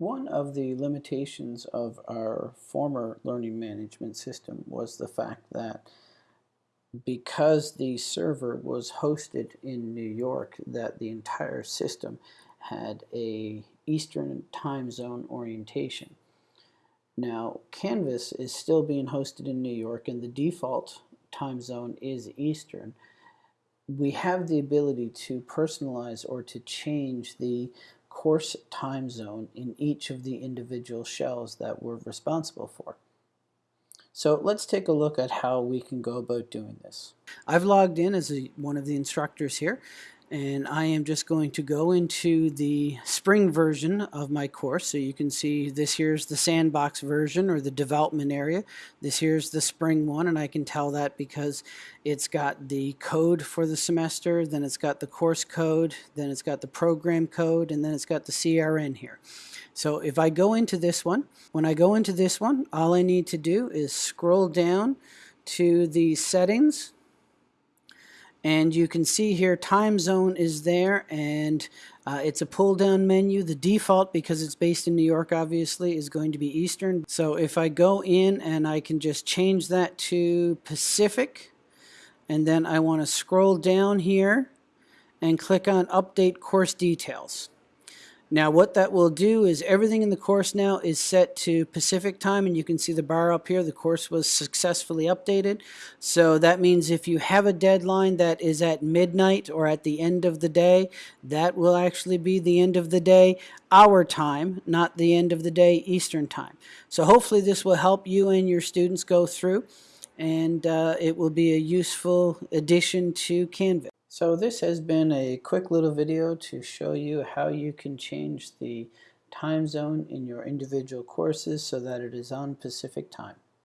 One of the limitations of our former learning management system was the fact that because the server was hosted in New York that the entire system had a Eastern time zone orientation. Now Canvas is still being hosted in New York and the default time zone is Eastern. We have the ability to personalize or to change the course time zone in each of the individual shells that we're responsible for. So let's take a look at how we can go about doing this. I've logged in as a, one of the instructors here and I am just going to go into the spring version of my course. So you can see this here's the sandbox version or the development area. This here's the spring one and I can tell that because it's got the code for the semester then it's got the course code then it's got the program code and then it's got the CRN here. So if I go into this one when I go into this one all I need to do is scroll down to the settings and you can see here time zone is there and uh, it's a pull down menu. The default because it's based in New York obviously is going to be Eastern. So if I go in and I can just change that to Pacific and then I want to scroll down here and click on update course details now what that will do is everything in the course now is set to Pacific time and you can see the bar up here. The course was successfully updated. So that means if you have a deadline that is at midnight or at the end of the day, that will actually be the end of the day our time, not the end of the day Eastern time. So hopefully this will help you and your students go through and uh, it will be a useful addition to Canvas. So this has been a quick little video to show you how you can change the time zone in your individual courses so that it is on Pacific time.